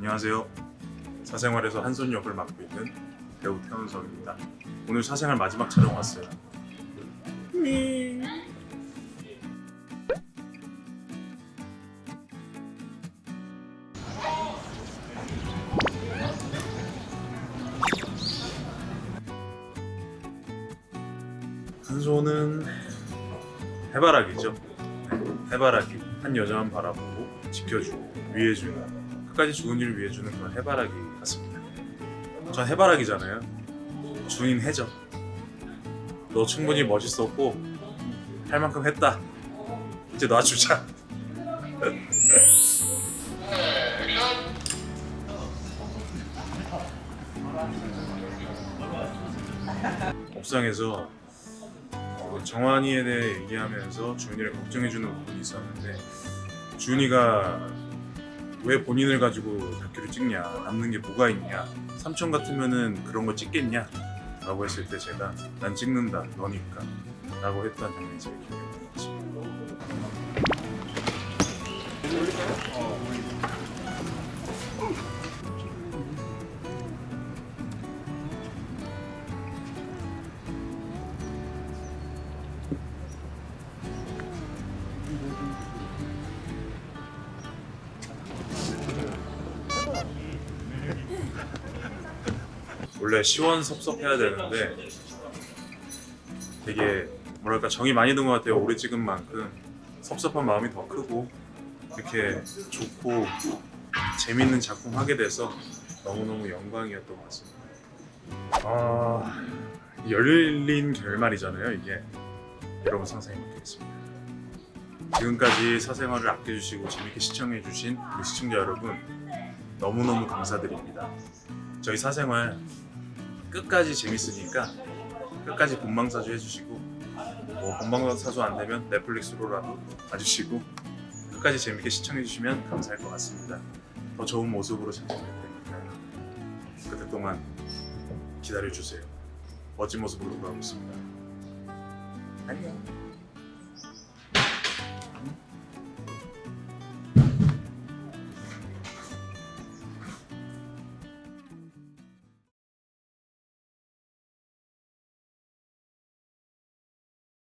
안녕하세요. 사생활에서 한손 역을 맡고 있는 배우 태훈석입니다. 오늘 사생활 마지막 촬영 왔어요. 한손은 해바라기죠. 네, 해바라기 한 여자만 바라보고 지켜주고 위해주는 끝까지 좋은 일을 위해 주는 그런 해바라기 같습니다. 전 해바라기잖아요. 주인 해죠. 너 충분히 멋있었고 할 만큼 했다. 이제 놔주자. 옥상에서 어, 정환이에 대해 얘기하면서 주은이를 걱정해주는 부분이 있었는데 주은이가 왜 본인을 가지고 다큐를 찍냐? 남는 게 뭐가 있냐? 삼촌 같으면은 그런 거 찍겠냐? 라고 했을 때 제가 난 찍는다. 너니까. 라고 했던 장면이 제일 기억에 원래 시원섭섭해야 되는데 되게 뭐랄까 정이 많이 든 것 같아요. 오래 찍은 만큼 섭섭한 마음이 더 크고 이렇게 좋고 재밌는 작품 하게 돼서 너무너무 영광이었던 것 같습니다. 아 열린 결말이잖아요 이게. 여러분 상상해 보겠습니다. 지금까지 사생활을 아껴주시고 재밌게 시청해주신 우리 시청자 여러분 너무너무 감사드립니다. 저희 사생활 끝까지 재밌으니까 끝까지 본방사수 해주시고 뭐 본방사수 안 되면 넷플릭스로라도 봐주시고 끝까지 재밌게 시청해주시면 감사할 것 같습니다. 더 좋은 모습으로 찾아뵐 테니까요. 그때 동안 기다려주세요. 멋진 모습으로 돌아오겠습니다. 안녕.